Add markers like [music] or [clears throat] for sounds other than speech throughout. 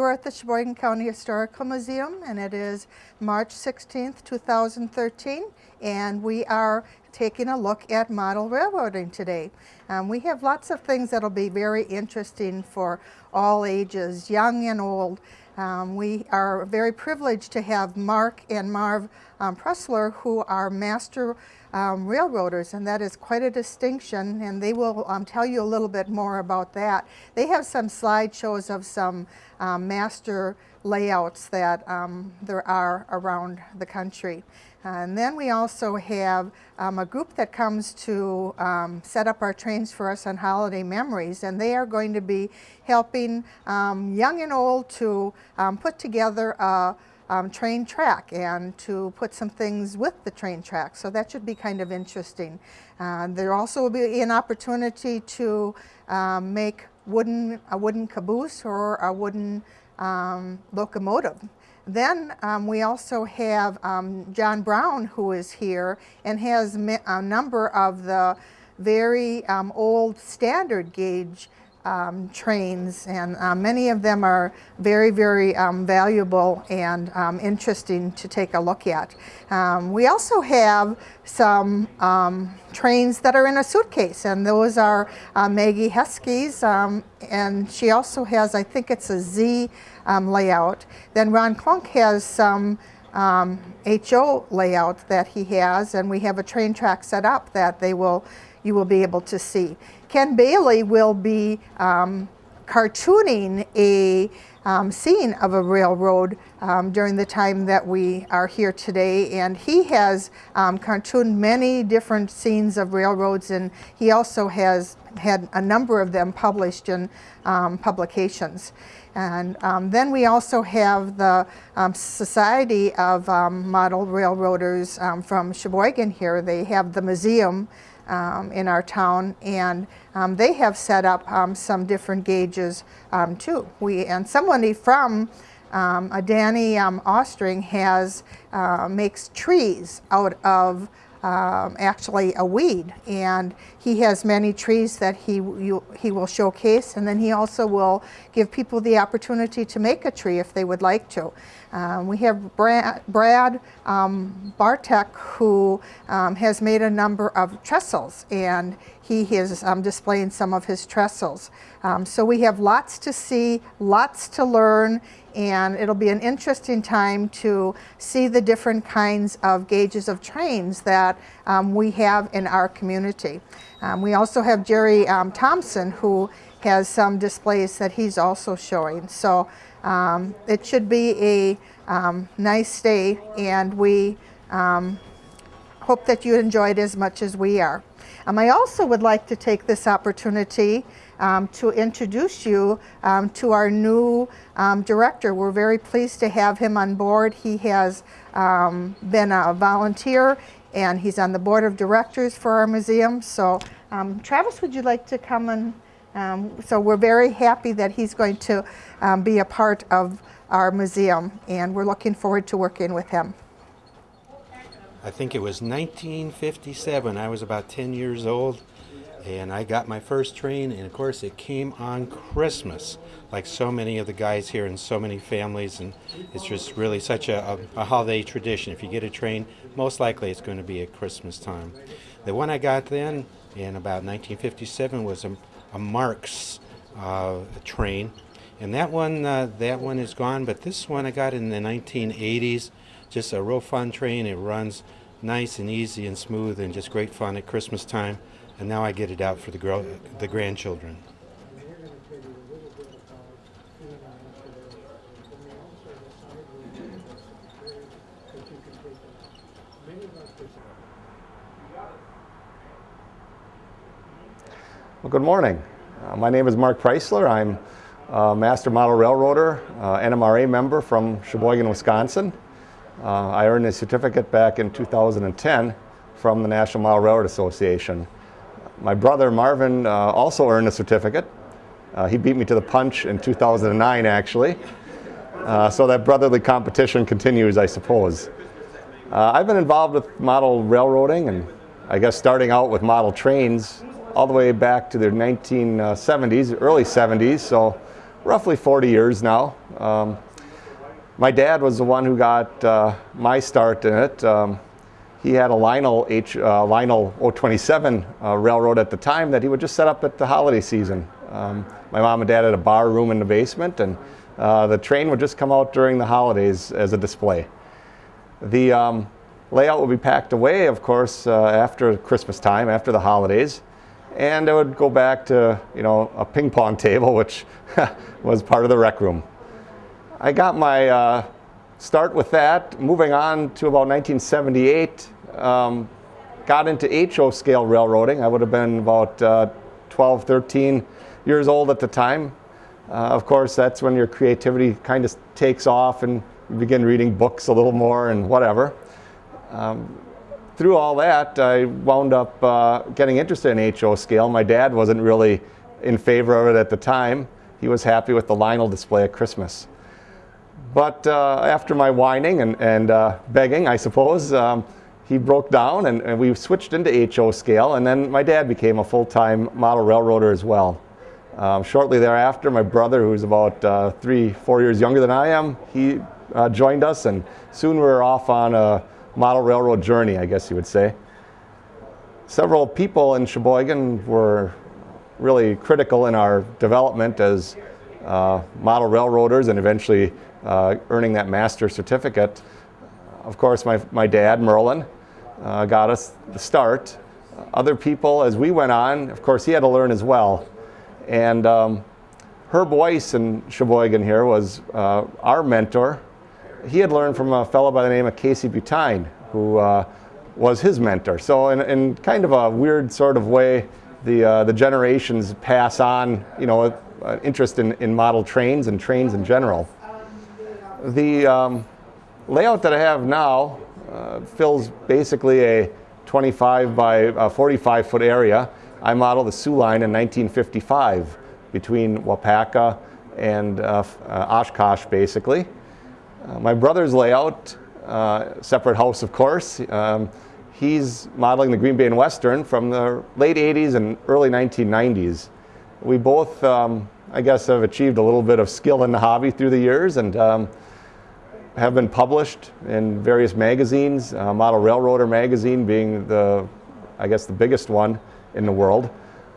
You are at the Sheboygan County Historical Museum and it is March 16th, 2013 and we are taking a look at model railroading today. Um, we have lots of things that'll be very interesting for all ages, young and old. Um, we are very privileged to have Mark and Marv um, Pressler who are master um, railroaders and that is quite a distinction and they will um, tell you a little bit more about that. They have some slideshows of some um, master layouts that um, there are around the country. And then we also have um, a group that comes to um, set up our trains for us on holiday memories and they are going to be helping young and old to put together a um, train track and to put some things with the train track. So that should be kind of interesting. Uh, there also will be an opportunity to um, make wooden, a wooden caboose or a wooden locomotive. Then um, we also have um, John Brown who is here and has a number of the very um, old standard gauge um, trains and uh, many of them are very, very um, valuable and um, interesting to take a look at. Um, we also have some um, trains that are in a suitcase and those are uh, Maggie Heschke's um, and she also has, I think it's a Z layout. Then Ron Klunk has some HO layout that he has and we have a train track set up that they will you will be able to see. Ken Bailey will be um, cartooning a um, scene of a railroad um, during the time that we are here today and he has um, cartooned many different scenes of railroads and he also has had a number of them published in um, publications. And um, then we also have the um, Society of Model Railroaders from Sheboygan here. They have the museum um, in our town and um, they have set up um, some different gauges um, too. We and somebody from um, a Danny um, Ostring has uh, makes trees out of um, actually a weed and he has many trees that he you, he will showcase and then he also will give people the opportunity to make a tree if they would like to. Um, we have Brad, Brad um, Bartek who um, has made a number of trestles and he is um, displaying some of his trestles. Um, so we have lots to see, lots to learn and it'll be an interesting time to see the different kinds of gauges of trains that um, we have in our community. Um, we also have Jerry um, Thompson who has some displays that he's also showing. So um, it should be a um, nice day and we um, hope that you enjoyed as much as we are. I also would like to take this opportunity um, to introduce you um, to our new um, director. We're very pleased to have him on board. He has um, been a volunteer and he's on the board of directors for our museum. So um, Travis, would you like to come and um, so we're very happy that he's going to be a part of our museum and we're looking forward to working with him. I think it was 1957. I was about 10 years old and I got my first train and of course it came on Christmas like so many of the guys here and so many families and it's just really such a, a, a, holiday tradition if you get a train most likely it's going to be at Christmas time the one I got then in about 1957 was a, a Marx uh, train and that one uh, that one is gone but this one I got in the 1980s just a real fun train it runs nice and easy and smooth and just great fun at Christmas time and now I get it out for the, girl, the grandchildren. Well, good morning. Uh, my name is Mark Preisler. I'm a Master Model Railroader, uh, NMRA member from Sheboygan, Wisconsin. Uh, I earned a certificate back in 2010 from the National Model Railroad Association. My brother Marvin uh, also earned a certificate. Uh, he beat me to the punch in 2009 actually. Uh, so that brotherly competition continues I suppose. Uh, I've been involved with model railroading and I guess starting out with model trains all the way back to the 1970s, early 70s. So roughly 40 years now. Um, my dad was the one who got uh, my start in it. Um, he had a Lionel H, uh, Lionel O27 uh, railroad at the time that he would just set up at the holiday season. Um, my mom and dad had a bar room in the basement, and uh, the train would just come out during the holidays as a display. The um, layout would be packed away, of course, uh, after Christmas time, after the holidays, and it would go back to you know a ping pong [laughs] table, which [laughs] was part of the rec room. I got my uh, start with that. Moving on to about 1978, um, got into HO scale railroading. I would have been about uh, 12, 13 years old at the time. Uh, of course, that's when your creativity kind of takes off and you begin reading books a little more and whatever. Um, through all that, I wound up uh, getting interested in HO scale. My dad wasn't really in favor of it at the time. He was happy with the Lionel display at Christmas. But uh, after my whining and, and uh, begging, I suppose, um, he broke down and, and, we switched into HO scale. And then my dad became a full-time model railroader as well. Um, shortly thereafter, my brother, who's about uh, three, four years younger than I am, he uh, joined us. And soon we were off on a model railroad journey, I guess you would say. Several people in Sheboygan were really critical in our development as uh, model railroaders and eventually uh, earning that master certificate. Of course, my, my dad, Merlin, uh, got us the start. Other people, as we went on, of course, he had to learn as well. And um, Herb Weiss in Sheboygan here was uh, our mentor. He had learned from a fellow by the name of Casey Butine, who uh, was his mentor. So in, in, kind of a weird sort of way, the, uh, the generations pass on, you know, interest in, in model trains and trains in general. The um, layout that I have now uh, fills basically a 25 by 45 foot area. I modeled the Soo line in 1955 between Waupaca and uh, uh, Oshkosh basically. Uh, my brother's layout, uh, separate house of course, um, he's modeling the Green Bay and Western from the late 80s and early 1990s. We both, um, I guess, have achieved a little bit of skill in the hobby through the years and um, have been published in various magazines, uh, Model Railroader magazine being the, I guess, the biggest one in the world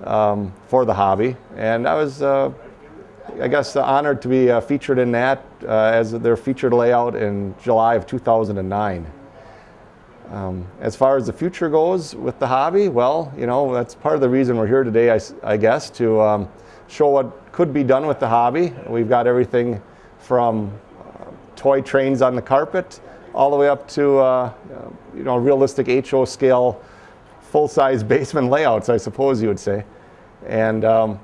um, for the hobby. And I was, uh, I guess, honored to be uh, featured in that uh, as their featured layout in July of 2009. Um, as far as the future goes with the hobby, well, you know, that's part of the reason we're here today, I, I guess, to um, show what could be done with the hobby. We've got everything from toy trains on the carpet, all the way up to uh, you know realistic HO scale, full-size basement layouts, I suppose you would say. And um,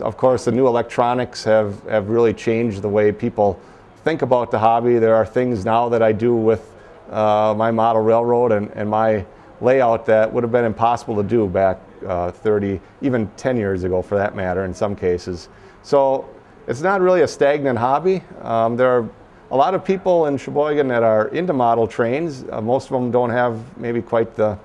of course, the new electronics have, have really changed the way people think about the hobby. There are things now that I do with uh, my model railroad and, and my layout that would have been impossible to do back uh, 30, even 10 years ago for that matter in some cases. So it's not really a stagnant hobby. Um, there are a lot of people in Sheboygan that are into model trains. Uh, most of them don't have maybe quite the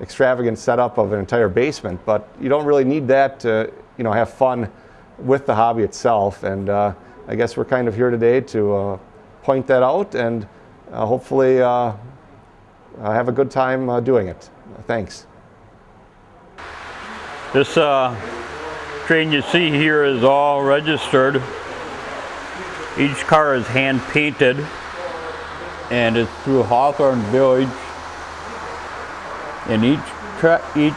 extravagant setup of an entire basement, but you don't really need that to you know, have fun with the hobby itself. And uh, I guess we're kind of here today to uh, point that out and uh, hopefully uh, have a good time uh, doing it. Thanks. This train you see here is all registered each car is hand painted and it's through Hawthorne Village. And each, each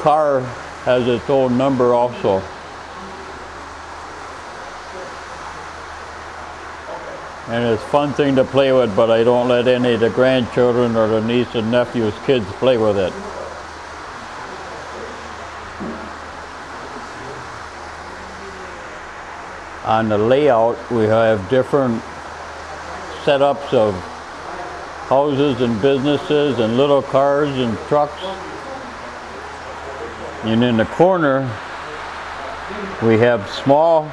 car has its own number also. And it's a fun thing to play with, but I don't let any of the grandchildren or the niece and nephews' kids play with it. On the layout we have different setups of houses and businesses and little cars and trucks. And in the corner we have small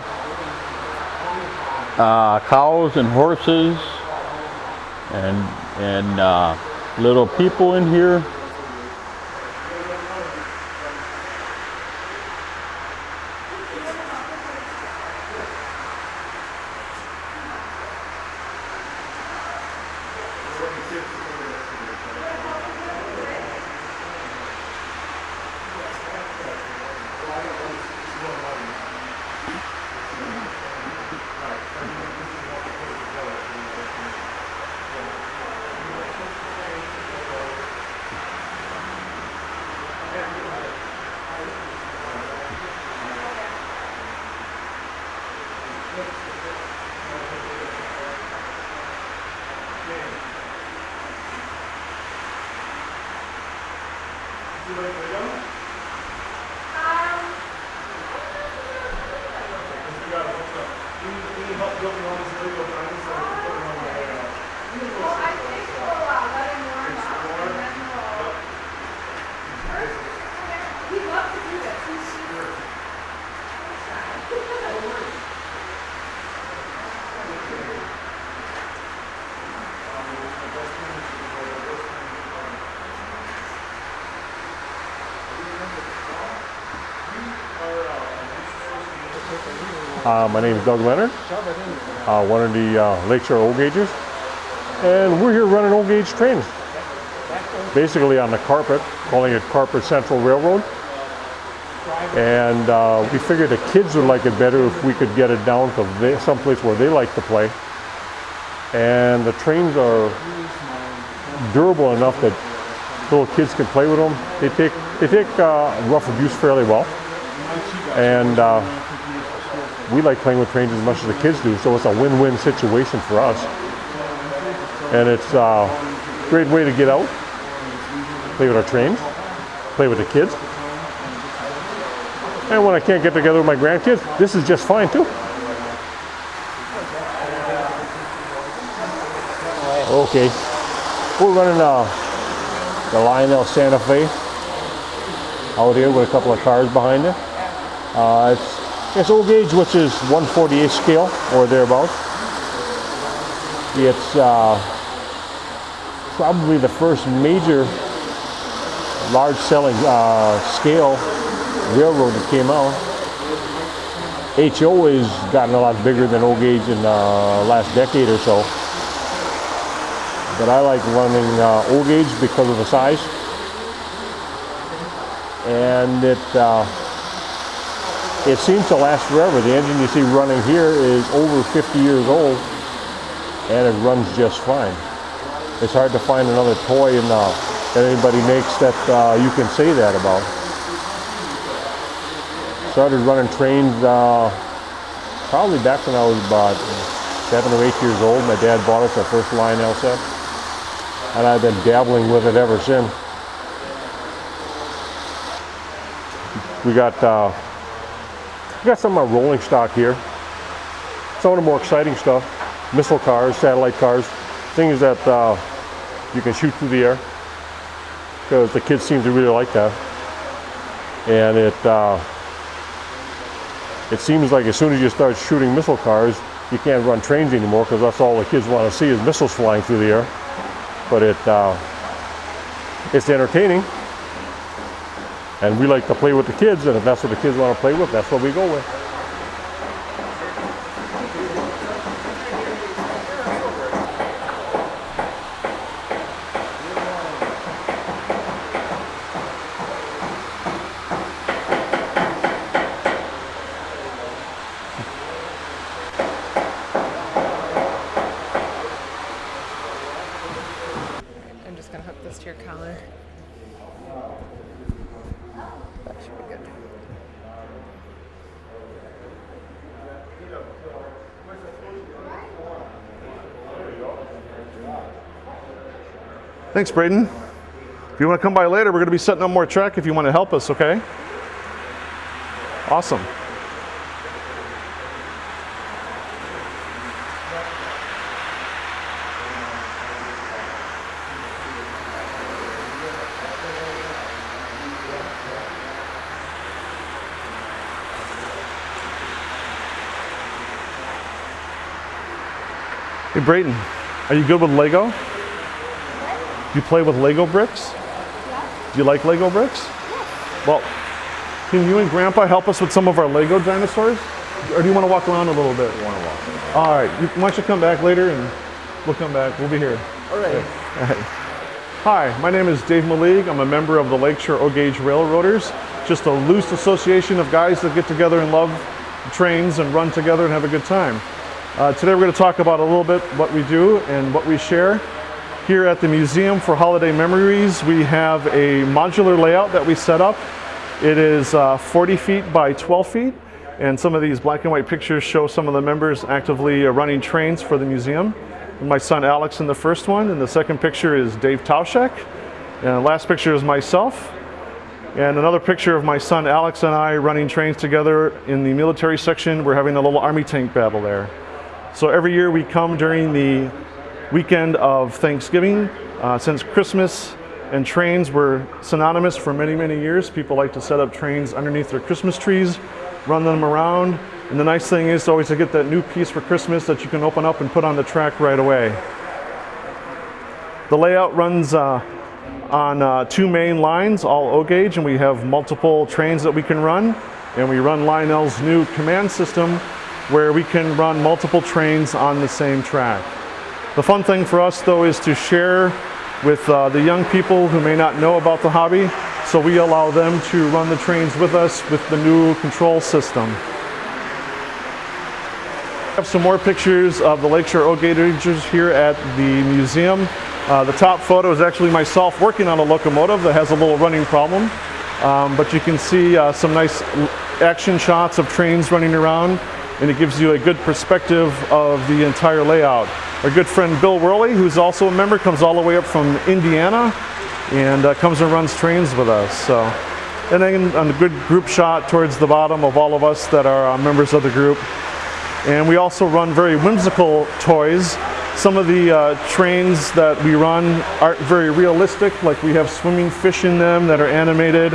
uh, cows and horses and and uh, little people in here Uh, my name is Doug Leonard, uh, one of the uh, Lakeshore O-Gaugers, and we're here running O Gauge trains. Basically on the carpet, calling it Carpet Central Railroad. And uh, we figured the kids would like it better if we could get it down to they, someplace where they like to play. And the trains are durable enough that little kids can play with them. They take they take uh, rough abuse fairly well, and uh, we like playing with trains as much as the kids do. So it's a win-win situation for us, and it's a great way to get out, play with our trains, play with the kids. And when I can't get together with my grandkids, this is just fine too. Okay, we're running uh, the Lionel Santa Fe out here with a couple of cars behind it. Uh, it's, it's O gauge, which is 148 scale or thereabouts. It's uh, probably the first major large selling uh, scale railroad that came out. HO has gotten a lot bigger than O gauge in the last decade or so. But I like running uh, O gauge because of the size. And it, uh, it seems to last forever. The engine you see running here is over 50 years old and it runs just fine. It's hard to find another toy in, uh, that anybody makes that uh, you can say that about. Started running trains uh, probably back when I was about seven or eight years old. My dad bought us our first Lionel set and I've been dabbling with it ever since. We got uh, we got some of our rolling stock here. Some of the more exciting stuff, missile cars, satellite cars, things that uh, you can shoot through the air because the kids seem to really like that. And it uh, it seems like as soon as you start shooting missile cars, you can't run trains anymore because that's all the kids want to see is missiles flying through the air but it uh, it's entertaining and we like to play with the kids and if that's what the kids want to play with that's what we go with I'm just gonna hook this to your collar. Thanks, Braden. If you want to come by later, we're going to be setting up more track if you want to help us, okay? Awesome. Hey, Brayton, are you good with Lego? Do you play with Lego bricks? Do you like Lego bricks? Well, can you and Grandpa help us with some of our Lego dinosaurs? Or do you want to walk around a little bit? I want to walk All right. You, why don't you come back later and we'll come back. We'll be here. All right. Hi, my name is Dave Malig. I'm a member of the Lakeshore O-Gauge Railroaders, just a loose association of guys that get together and love trains and run together and have a good time. Uh, today we're going to talk about a little bit what we do and what we share. Here at the Museum for Holiday Memories, we have a modular layout that we set up. It is uh, 40 feet by 12 feet, and some of these black and white pictures show some of the members actively uh, running trains for the museum. My son Alex in the first one, and the second picture is Dave Tauschek. And the last picture is myself. And another picture of my son Alex and I running trains together in the military section. We're having a little army tank battle there. So every year we come during the weekend of Thanksgiving. Uh, since Christmas and trains were synonymous for many, many years, people like to set up trains underneath their Christmas trees, run them around. And the nice thing is always to get that new piece for Christmas that you can open up and put on the track right away. The layout runs uh, on uh, two main lines, all O gauge, and we have multiple trains that we can run. And we run Lionel's new command system where we can run multiple trains on the same track. The fun thing for us though is to share with uh, the young people who may not know about the hobby, so we allow them to run the trains with us with the new control system. I have some more pictures of the Lakeshore O-Gaugers here at the museum. Uh, the top photo is actually myself working on a locomotive that has a little running problem. Um, but you can see uh, some nice action shots of trains running around and it gives you a good perspective of the entire layout. Our good friend Bill Worley, who's also a member, comes all the way up from Indiana and uh, comes and runs trains with us. So, And then a good group shot towards the bottom of all of us that are uh, members of the group. And we also run very whimsical toys some of the uh, trains that we run aren't very realistic, like we have swimming fish in them that are animated,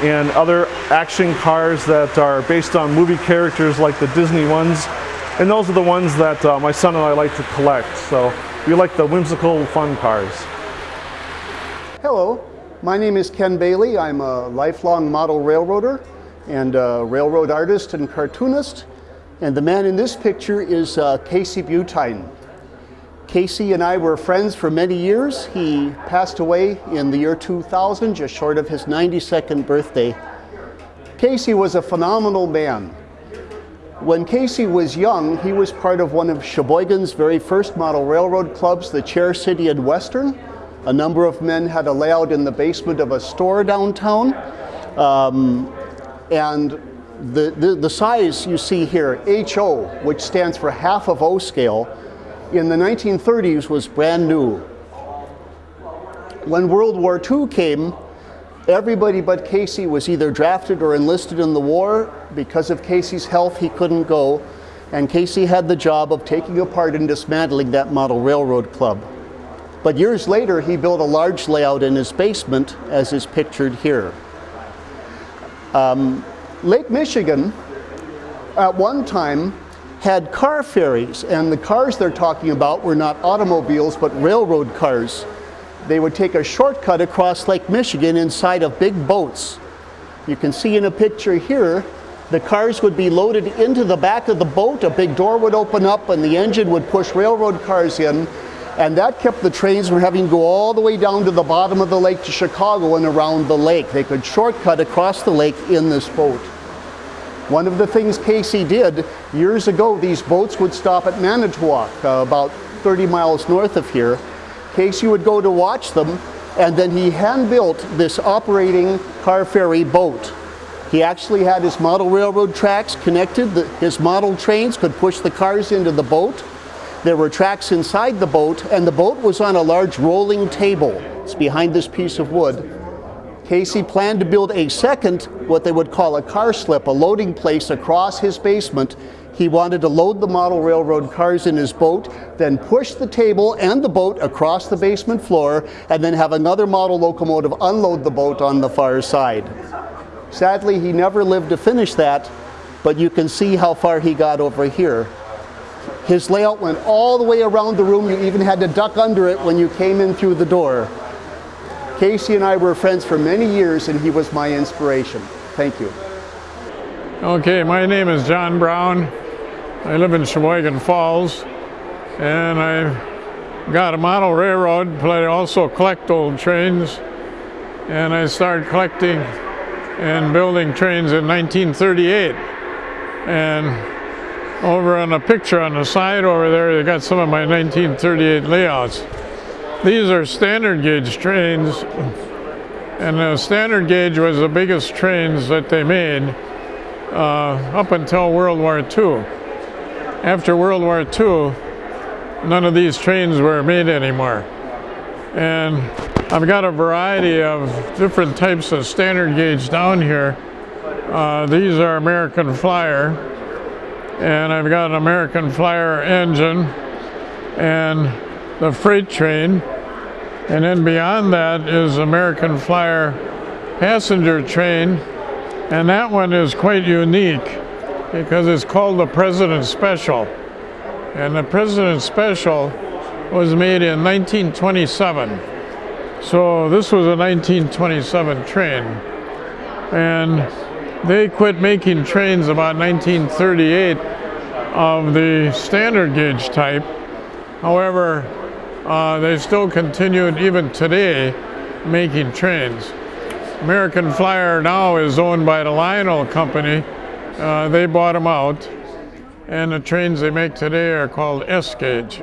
and other action cars that are based on movie characters like the Disney ones. And those are the ones that uh, my son and I like to collect. So we like the whimsical, fun cars. Hello, my name is Ken Bailey. I'm a lifelong model railroader and railroad artist and cartoonist. And the man in this picture is uh, Casey Butine. Casey and I were friends for many years. He passed away in the year 2000, just short of his 92nd birthday. Casey was a phenomenal man. When Casey was young, he was part of one of Sheboygan's very first model railroad clubs, the Chair City and Western. A number of men had a layout in the basement of a store downtown. Um, and the, the, the size you see here, HO, which stands for half of O scale, in the 1930s was brand new. When World War II came, everybody but Casey was either drafted or enlisted in the war. Because of Casey's health, he couldn't go. And Casey had the job of taking apart and dismantling that model railroad club. But years later, he built a large layout in his basement, as is pictured here. Um, Lake Michigan, at one time, had car ferries, and the cars they're talking about were not automobiles, but railroad cars. They would take a shortcut across Lake Michigan inside of big boats. You can see in a picture here, the cars would be loaded into the back of the boat, a big door would open up, and the engine would push railroad cars in, and that kept the trains from having to go all the way down to the bottom of the lake to Chicago and around the lake. They could shortcut across the lake in this boat. One of the things Casey did, years ago, these boats would stop at Manitowoc, uh, about 30 miles north of here. Casey would go to watch them, and then he hand-built this operating car ferry boat. He actually had his model railroad tracks connected. The, his model trains could push the cars into the boat. There were tracks inside the boat, and the boat was on a large rolling table. It's behind this piece of wood. Casey planned to build a second, what they would call a car slip, a loading place across his basement. He wanted to load the model railroad cars in his boat, then push the table and the boat across the basement floor, and then have another model locomotive unload the boat on the far side. Sadly, he never lived to finish that, but you can see how far he got over here. His layout went all the way around the room. You even had to duck under it when you came in through the door. Casey and I were friends for many years and he was my inspiration. Thank you. Okay, my name is John Brown. I live in Sheboygan Falls and I got a model railroad, but I also collect old trains and I started collecting and building trains in 1938 and over on a picture on the side over there, they got some of my 1938 layouts. These are standard gauge trains, and the standard gauge was the biggest trains that they made uh, up until World War II. After World War II, none of these trains were made anymore. And I've got a variety of different types of standard gauge down here. Uh, these are American Flyer, and I've got an American Flyer engine and the freight train. And then beyond that is American Flyer passenger train, and that one is quite unique because it's called the President Special. And the President Special was made in 1927. So this was a 1927 train. And they quit making trains about 1938 of the standard gauge type. However, uh, they still continued even today making trains. American Flyer now is owned by the Lionel Company. Uh, they bought them out. And the trains they make today are called S gauge.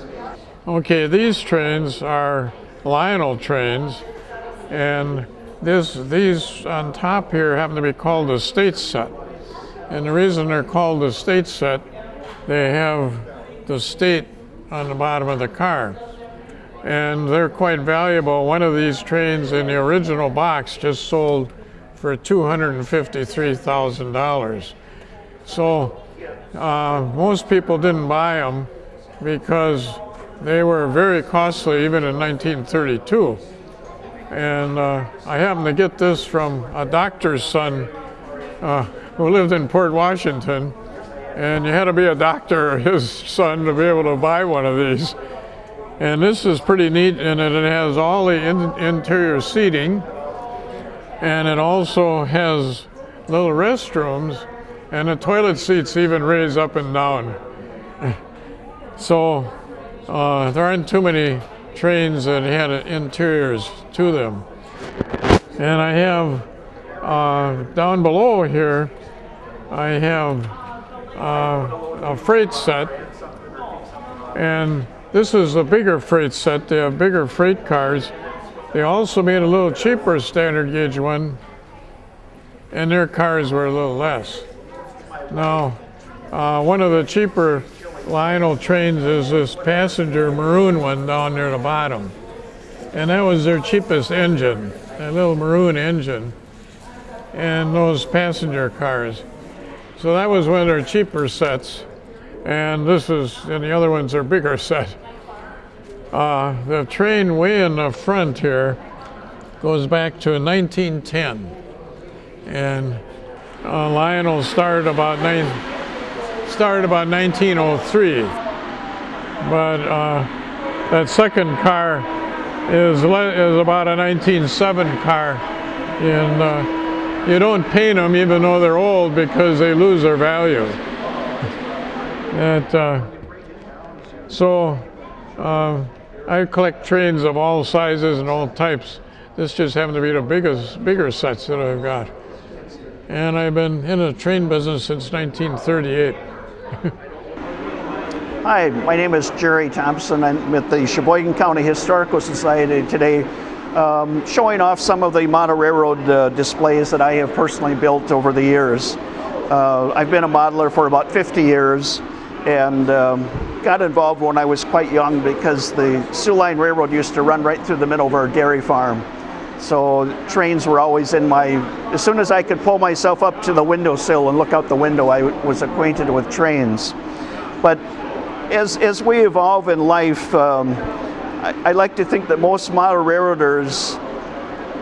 [clears throat] okay, these trains are Lionel trains, and this, these on top here happen to be called the state set. And the reason they're called the state set, they have the state on the bottom of the car. And they're quite valuable. One of these trains in the original box just sold for $253,000. So uh, most people didn't buy them because they were very costly even in 1932. And uh, I happened to get this from a doctor's son uh, who lived in Port Washington. And you had to be a doctor or his son to be able to buy one of these. And this is pretty neat in that it has all the in interior seating and it also has little restrooms and the toilet seats even raise up and down. [laughs] So uh, there aren't too many trains that had interiors to them. And I have uh, down below here, I have a freight set. And this is a bigger freight set. They have bigger freight cars. They also made a little cheaper standard gauge one, and their cars were a little less. Now, uh, one of the cheaper Lionel trains is this passenger maroon one down near the bottom. And that was their cheapest engine, that little maroon engine, and those passenger cars. So that was one of their cheaper sets. And this is, and the other ones are bigger [laughs] set. Uh, the train way in the front here goes back to 1910. And uh, Lionel started about nine, started about 1903. But uh, that second car is, is about a 1907 car. Uh, you don't paint them even though they're old because they lose their value. That, uh, so uh, I collect trains of all sizes and all types. This just happened to be the biggest, bigger sets that I've got. And I've been in the train business since 1938. [laughs] Hi, my name is Jerry Thompson. I'm with the Sheboygan County Historical Society today, um, showing off some of the model railroad uh, displays that I have personally built over the years. Uh, I've been a modeler for about 50 years and um, got involved when I was quite young because the Soo Line Railroad used to run right through the middle of our dairy farm. So trains were always in my, as soon as I could pull myself up to the windowsill and look out the window, I was acquainted with trains. But as, as we evolve in life, um, I, I like to think that most model railroaders,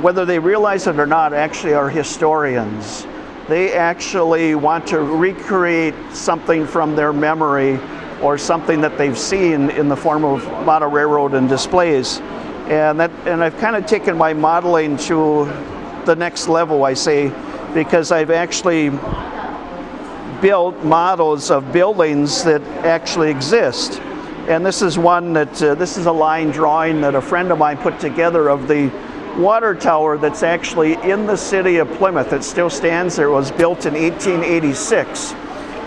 whether they realize it or not, actually are historians. They actually want to recreate something from their memory or something that they've seen in the form of model railroad and displays. And, that, and I've kind of taken my modeling to the next level, I say, because I've actually built models of buildings that actually exist. And this is one that, uh, this is a line drawing that a friend of mine put together of the water tower that's actually in the city of Plymouth. It still stands there. It was built in 1886.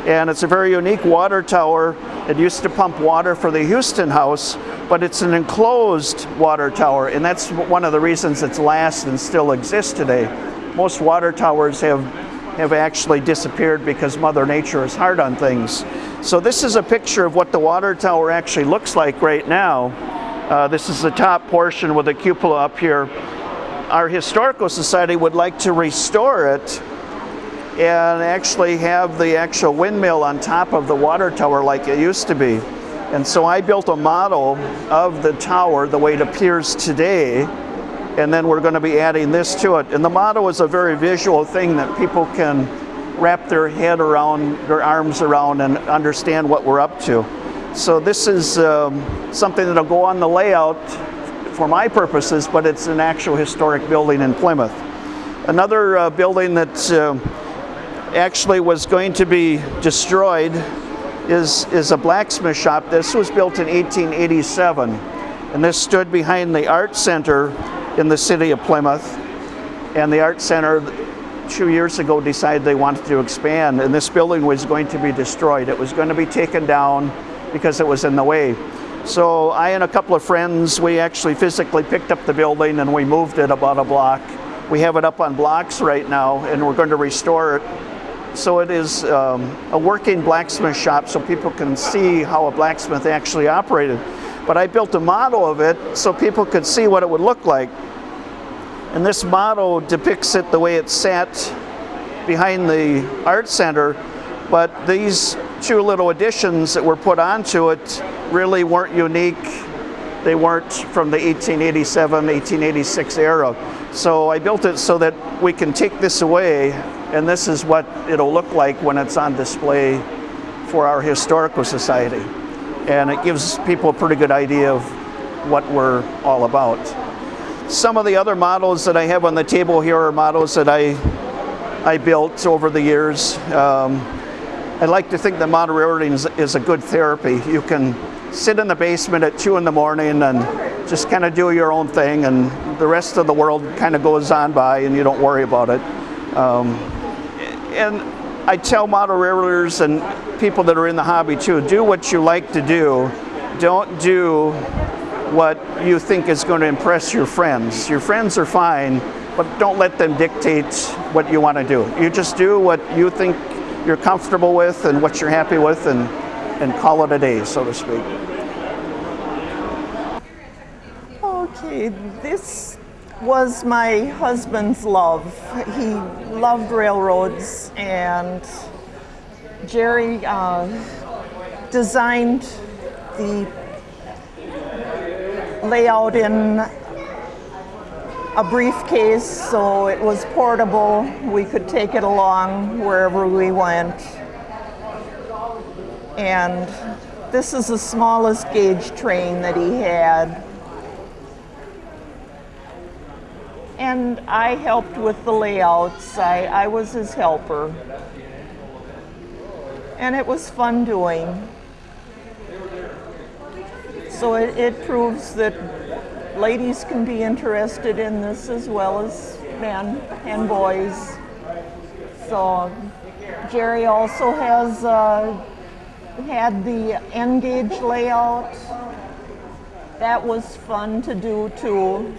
And it's a very unique water tower. It used to pump water for the Huson House, but it's an enclosed water tower. And that's one of the reasons it's last and still exists today. Most water towers have have actually disappeared because Mother Nature is hard on things. So this is a picture of what the water tower actually looks like right now. Uh, this is the top portion with the cupola up here. Our Historical Society would like to restore it and actually have the actual windmill on top of the water tower like it used to be. And so I built a model of the tower the way it appears today, and then we're going to be adding this to it. And the model is a very visual thing that people can wrap their head around, their arms around, and understand what we're up to. So this is um, something that'll go on the layout for my purposes, but it's an actual historic building in Plymouth. Another uh, building that uh, actually was going to be destroyed is, is a blacksmith shop. This was built in 1887 and this stood behind the art center in the city of Plymouth and the art center two years ago decided they wanted to expand and this building was going to be destroyed. It was going to be taken down because it was in the way. So I and a couple of friends, we actually physically picked up the building and we moved it about a block. We have it up on blocks right now and we're going to restore it so it is um, a working blacksmith shop so people can see how a blacksmith actually operated. But I built a model of it so people could see what it would look like. And this model depicts it the way it sat behind the art center, but these two little additions that were put onto it really weren't unique. They weren't from the 1887, 1886 era. So I built it so that we can take this away and this is what it'll look like when it's on display for our Historical Society. And it gives people a pretty good idea of what we're all about. Some of the other models that I have on the table here are models that I, I built over the years. Um, I like to think that model railroading is, is a good therapy. You can sit in the basement at two in the morning and just kind of do your own thing and the rest of the world kind of goes on by and you don't worry about it. Um, and I tell model railroaders and people that are in the hobby too, do what you like to do. Don't do what you think is going to impress your friends. Your friends are fine, but don't let them dictate what you want to do. You just do what you think you're comfortable with and what you're happy with and, and call it a day, so to speak. Okay, this was my husband's love. He loved railroads and Jerry uh, designed the layout in a briefcase so it was portable. We could take it along wherever we went. And this is the smallest gauge train that he had. And I helped with the layouts. I, I was his helper. And it was fun doing. So it, it proves that ladies can be interested in this as well as men and boys. So Jerry also has uh, had the N gauge layout. That was fun to do too.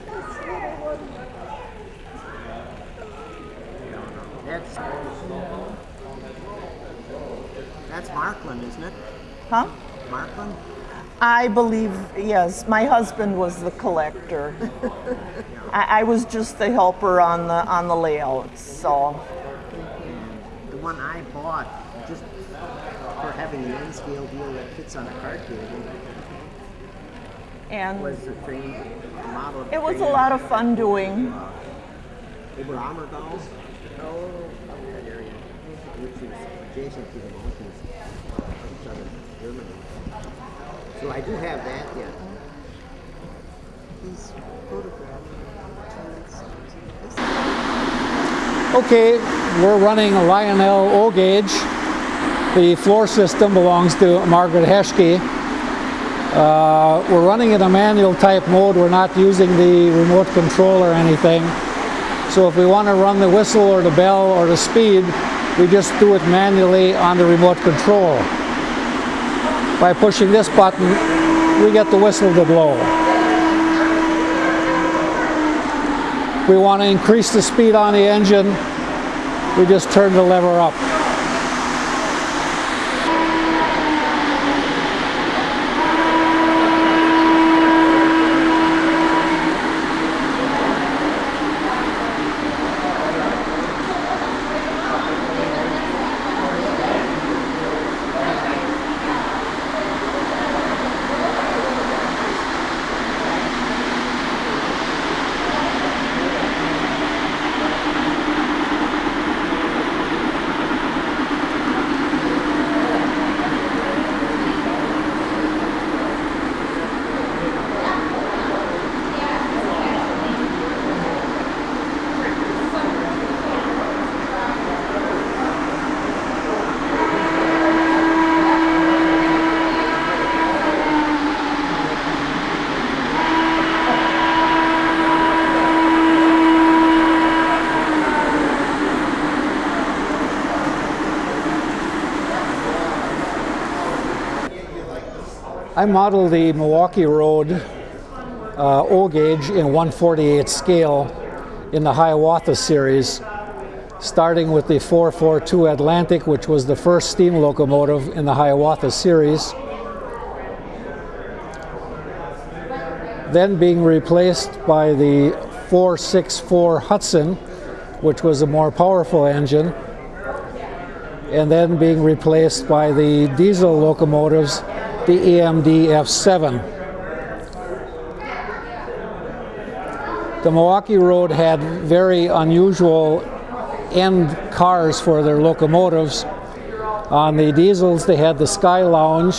That's that's Märklin, isn't it? Huh? Märklin? I believe, yes, my husband was the collector. [laughs] I, I, was just the helper on the on the layouts, so. And the one I bought, just for having the N scale wheel that fits on a cart table. And was the train model. It was a lot of fun doing. They were armor dolls. Oh, that area, which is adjacent to the mountains of southern Germany. So I do have that yet. He's Okay, we're running a Lionel O gauge. The floor system belongs to Margaret Heschke. Uh, we're running in a manual type mode. We're not using the remote control or anything. So if we want to run the whistle or the bell or the speed, we just do it manually on the remote control. By pushing this button, we get the whistle to blow. We want to increase the speed on the engine, we just turn the lever up. I modeled the Milwaukee Road uh, O gauge in 148 scale in the Hiawatha series, starting with the 442 Atlantic, which was the first steam locomotive in the Hiawatha series. Then being replaced by the 464 Hudson, which was a more powerful engine, and then being replaced by the diesel locomotives, the EMD F7. The Milwaukee Road had very unusual end cars for their locomotives. On the diesels, they had the Sky Lounge,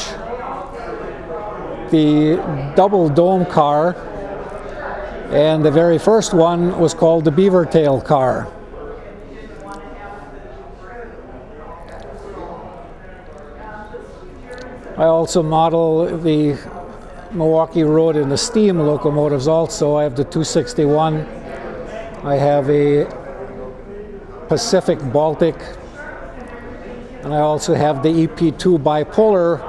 the double dome car, and the very first one was called the Beaver Tail car. I also model the Milwaukee Road and the steam locomotives also. I have the 261. I have a Pacific Baltic. And I also have the EP2 bipolar,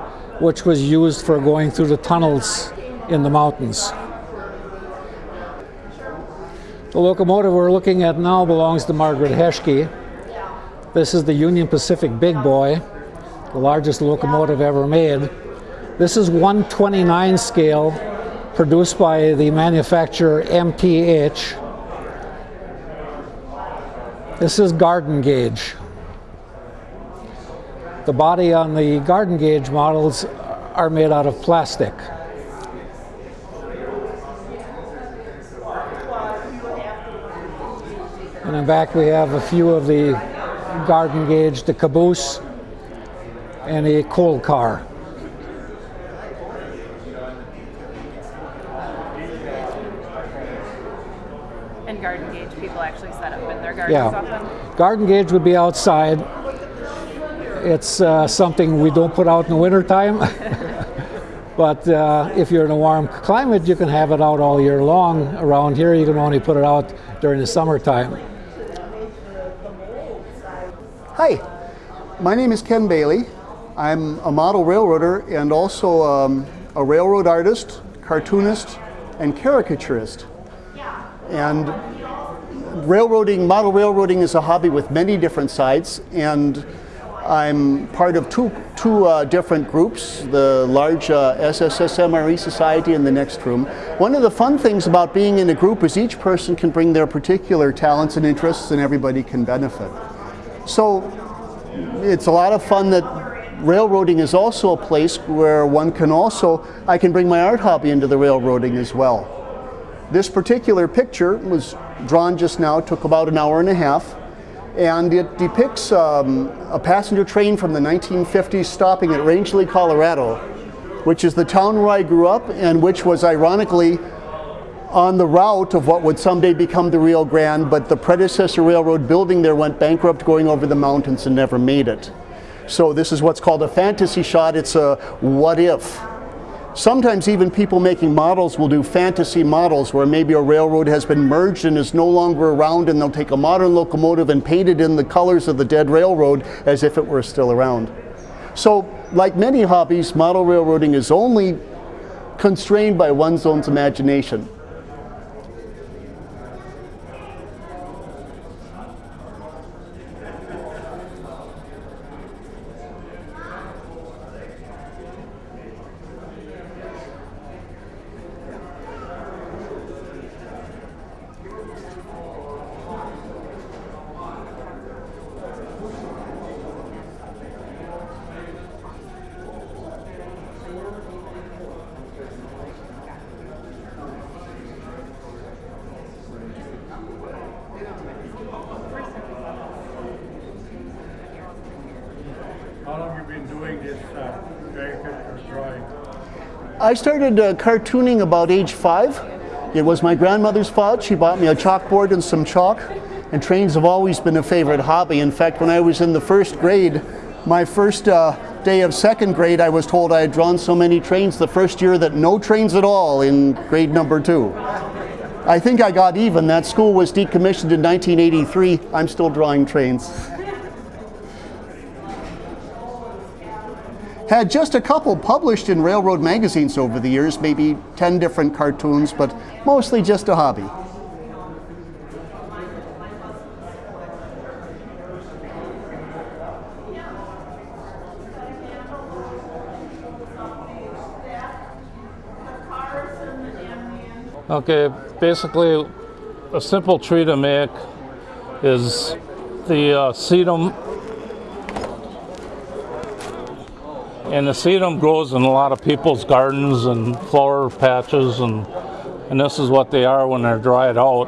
which was used for going through the tunnels in the mountains. The locomotive we're looking at now belongs to Margaret Heschke. This is the Union Pacific Big Boy, the largest locomotive ever made. This is 129 scale, produced by the manufacturer MTH. This is garden gauge. The body on the garden gauge models are made out of plastic. And in back we have a few of the garden gauge, the caboose, and a coal car. And garden gauge people actually set up in their gardens Yeah. often. Garden gauge would be outside. It's uh, something we don't put out in the wintertime. [laughs] but uh, if you're in a warm climate, you can have it out all year long. Around here, you can only put it out during the summertime. Hi, my name is Ken Bailey. I'm a model railroader and also um, a railroad artist, cartoonist, and caricaturist. And railroading, model railroading is a hobby with many different sides, and I'm part of two, two uh, different groups, the large uh, SSSMRE Society in the Next Room. One of the fun things about being in a group is each person can bring their particular talents and interests and everybody can benefit. So it's a lot of fun that railroading is also a place where one can also, I can bring my art hobby into the railroading as well. This particular picture was drawn just now, took about an hour and a half, and it depicts um, a passenger train from the 1950s stopping at Rangely, Colorado, which is the town where I grew up and which was ironically on the route of what would someday become the Rio Grande, but the predecessor railroad building there went bankrupt going over the mountains and never made it. So this is what's called a fantasy shot. It's a what if. Sometimes even people making models will do fantasy models where maybe a railroad has been merged and is no longer around and they'll take a modern locomotive and paint it in the colors of the dead railroad as if it were still around. So like many hobbies, model railroading is only constrained by one's own imagination. I started uh, cartooning about age five. It was my grandmother's fault. She bought me a chalkboard and some chalk. And trains have always been a favorite hobby. In fact, when I was in the first grade, my first uh, day of second grade, I was told I had drawn so many trains the first year that no trains at all in grade number two. I think I got even. That school was decommissioned in 1983. I'm still drawing trains. [laughs] Had just a couple published in railroad magazines over the years, maybe 10 different cartoons, but mostly just a hobby. Okay, basically, a simple tree to make is the uh, sedum. And the sedum grows in a lot of people's gardens and flower patches, and, and this is what they are when they're dried out.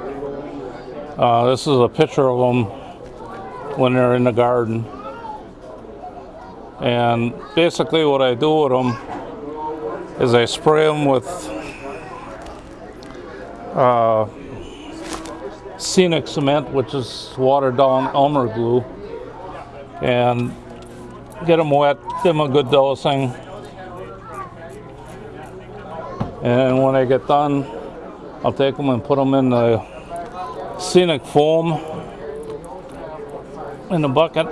Uh, this is a picture of them when they're in the garden. And basically, what I do with them is I spray them with uh, scenic cement, which is watered down Elmer glue, and get them wet, give them a good dosing. And when I get done, I'll take them and put them in the scenic foam in the bucket.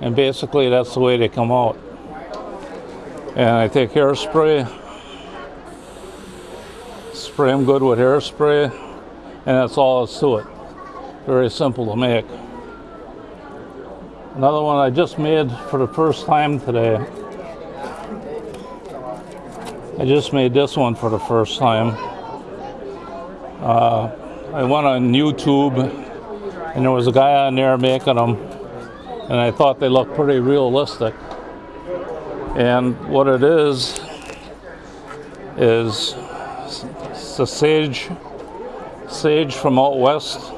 And basically that's the way they come out. And I take hairspray spray them good with hairspray, and that's all that's to it. Very simple to make. Another one I just made for the first time today. I just made this one for the first time. Uh, I went on YouTube, and there was a guy on there making them, and I thought they looked pretty realistic. And what it is, is the sage, sage from out west,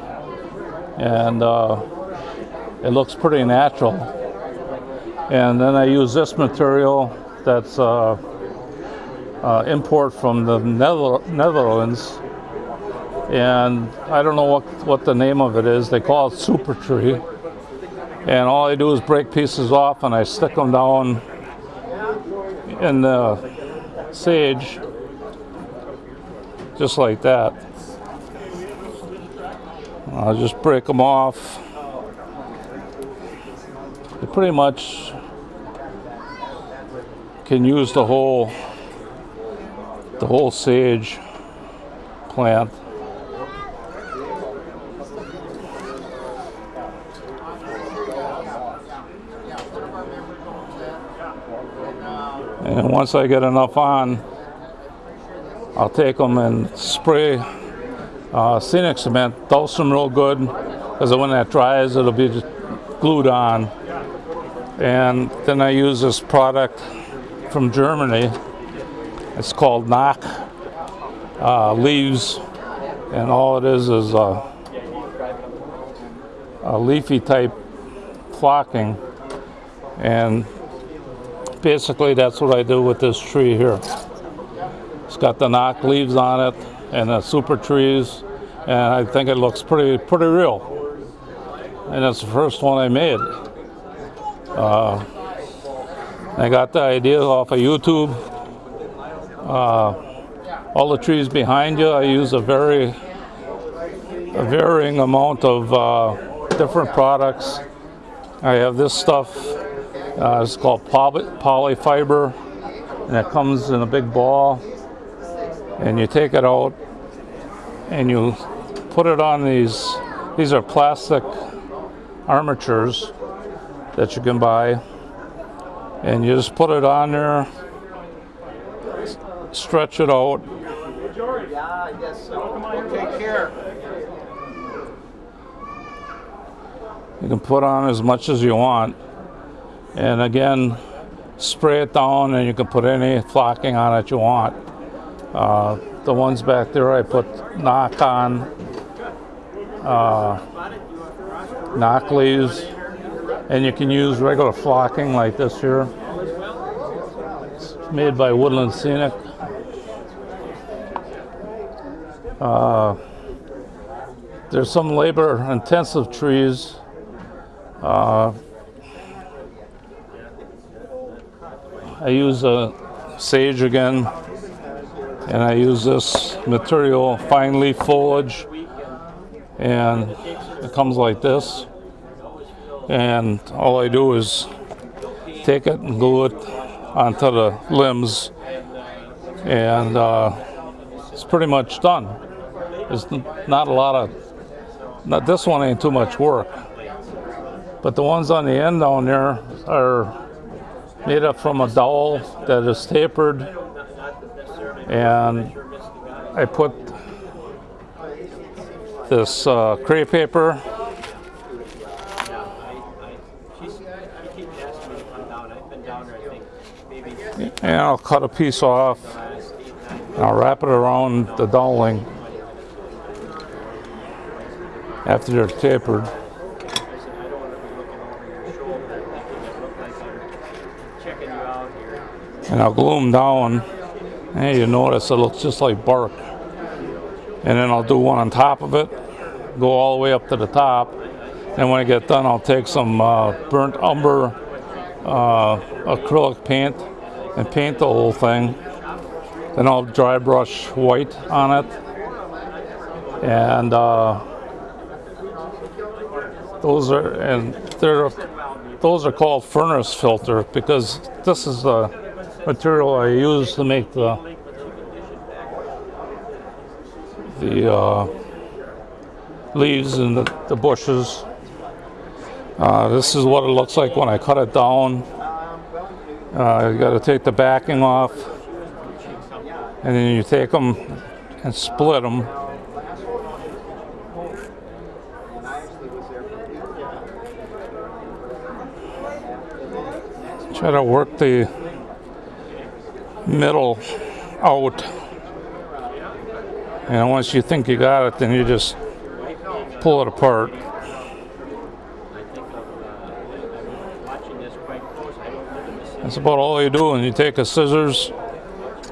and uh, it looks pretty natural. And then I use this material that's uh, uh, import from the Nether Netherlands, and I don't know what what the name of it is. They call it super tree, and all I do is break pieces off and I stick them down in the sage just like that. I'll just break them off. You pretty much can use the whole the whole sage plant. And once I get enough on, I'll take them and spray uh, scenic cement, dose them real good, because when that dries, it'll be just glued on. And then I use this product from Germany. It's called Noch uh, Leaves, and all it is is a, a leafy type flocking. And basically that's what I do with this tree here. It's got the Noch leaves on it and the super trees, and I think it looks pretty pretty real. And it's the first one I made. Uh, I got the idea off of YouTube. Uh, all the trees behind you, I use a very a varying amount of uh, different products. I have this stuff, uh, it's called poly polyfiber, and it comes in a big ball and you take it out and you put it on these these are plastic armatures that you can buy. And you just put it on there stretch it out. You can put on as much as you want. And again spray it down and you can put any flocking on it you want. Uh, the ones back there I put Noch on, uh, Noch leaves, and you can use regular flocking like this here. It's made by Woodland Scenic. Uh, there's some labor intensive trees. Uh, I use a sage again and I use this material fine leaf foliage and it comes like this and all I do is take it and glue it onto the limbs, and uh, it's pretty much done. There's not a lot of, not this one ain't too much work, but the ones on the end down there are made up from a dowel that is tapered, and I put this uh, crepe paper and I'll cut a piece off. and I'll wrap it around the doweling after they're tapered. And I'll glue them down. And you notice it looks just like bark. And then I'll do one on top of it, go all the way up to the top. And when I get done, I'll take some uh, burnt umber uh, acrylic paint and paint the whole thing. Then I'll dry brush white on it. And uh, those are and they're those are called furnace filter because this is the material I use to make the the uh, leaves and the, the bushes. Uh, this is what it looks like when I cut it down. Uh, you got to take the backing off, and then you take them and split them. Try to work the middle out. And once you think you got it, then you just pull it apart. That's about all you do. And you take a scissors,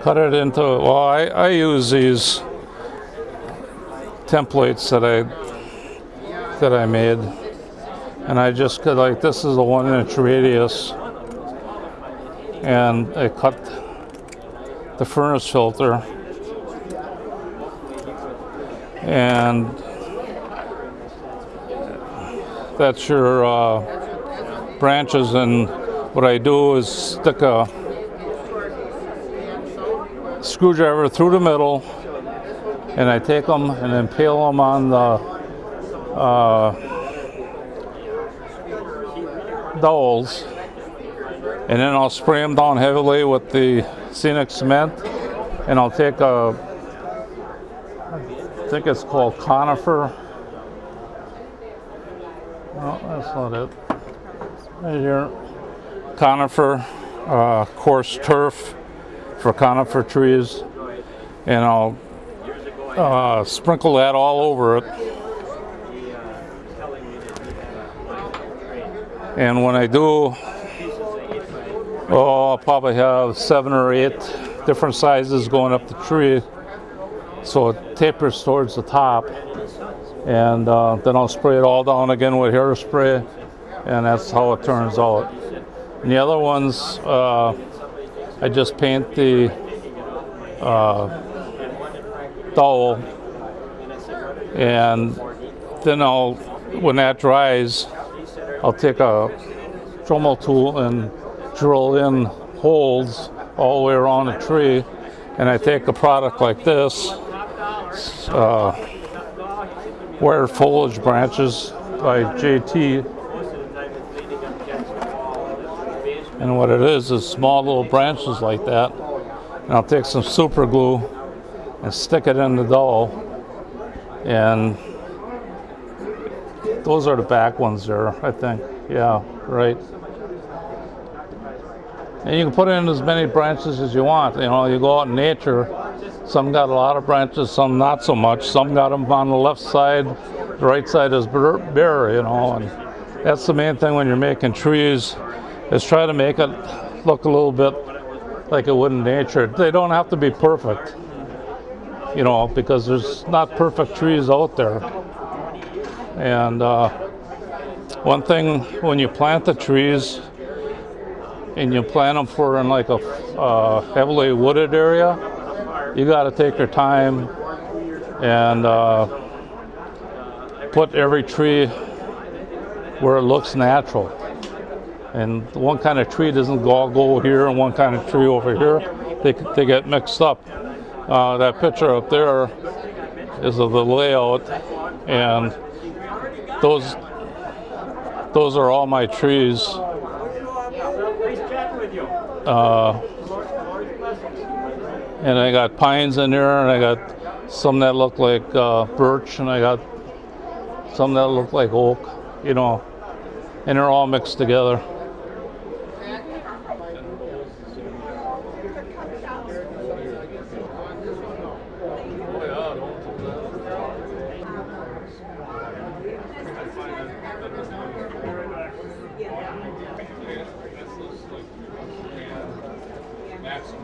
cut it into, well, I, I use these templates that I that I made. And I just cut like this is a one inch radius. And I cut the furnace filter. And that's your uh, branches and what I do is stick a screwdriver through the middle and I take them and impale them on the uh, dowels and then I'll spray them down heavily with the scenic cement and I'll take a I think it's called conifer. No that's not it. Right here conifer uh, coarse turf for conifer trees and I'll uh, sprinkle that all over it. And when I do oh I'll probably have seven or eight different sizes going up the tree so it tapers towards the top. And uh, then I'll spray it all down again with hairspray and that's how it turns out and the other ones uh, I just paint the uh, dowel and then I'll when that dries I'll take a Dremel tool and drill in holes all the way around the tree. And I take a product like this uh, Foliage Branches by JT and what it is is small little branches like that. And I'll take some super glue and stick it in the dowel and those are the back ones there I think. Yeah right. And you can put in as many branches as you want. You know you go out in nature some got a lot of branches some not so much. Some got them on the left side the right side is bare, bare you know and that's the main thing when you're making trees is try to make it look a little bit like it would in nature. They don't have to be perfect, you know, because there's not perfect trees out there. And uh, one thing when you plant the trees and you plant them for in like a uh, heavily wooded area, you got to take your time and uh, put every tree where it looks natural And one kind of tree doesn't go, go here and one kind of tree over here. They, they get mixed up. Uh, that picture up there is of the layout and those those are all my trees. Uh, and I got pines in there, and I got some that look like uh, birch, and I got some that look like oak, you know, and they're all mixed together.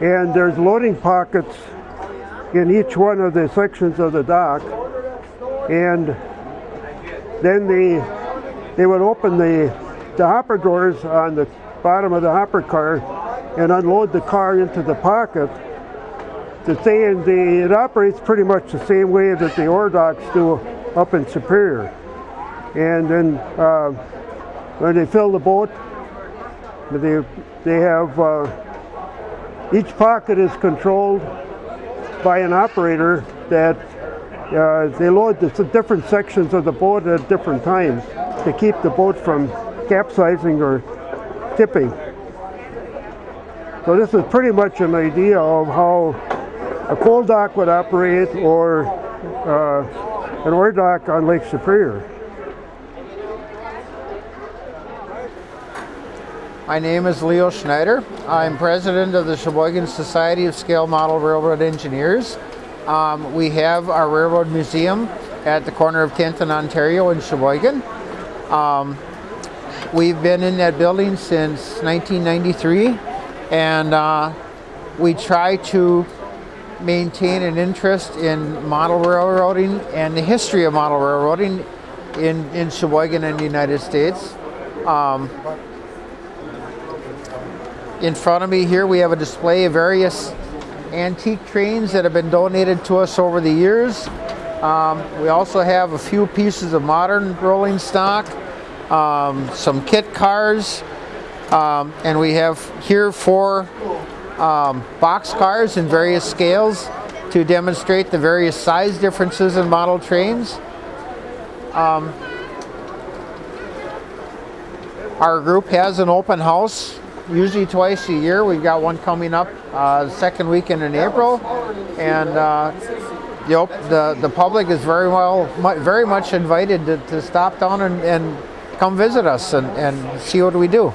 and there's loading pockets in each one of the sections of the dock. And then they they would open the the hopper doors on the bottom of the hopper car and unload the car into the pocket. The thing the it operates pretty much the same way that the ore docks do up in Superior. And then uh, when they fill the boat they they have uh, each pocket is controlled by an operator that uh, they load the different sections of the boat at different times to keep the boat from capsizing or tipping. So this is pretty much an idea of how a coal dock would operate or uh, an ore dock on Lake Superior. My name is Leo Schneider. I'm president of the Sheboygan Society of Scale Model Railroad Engineers. Um, we have our railroad museum at the corner of 10th and Ontario in Sheboygan. Um, we've been in that building since 1993 and uh, we try to maintain an interest in model railroading and the history of model railroading in, in Sheboygan and the United States. Um, in front of me here we have a display of various antique trains that have been donated to us over the years. Um, we also have a few pieces of modern rolling stock, um, some kit cars, um, and we have here four um, box cars in various scales to demonstrate the various size differences in model trains. Um, our group has an open house usually twice a year. We've got one coming up uh, second weekend in April, and uh, yep, the the public is very well, very much invited to, to stop down and, and come visit us and, and see what we do.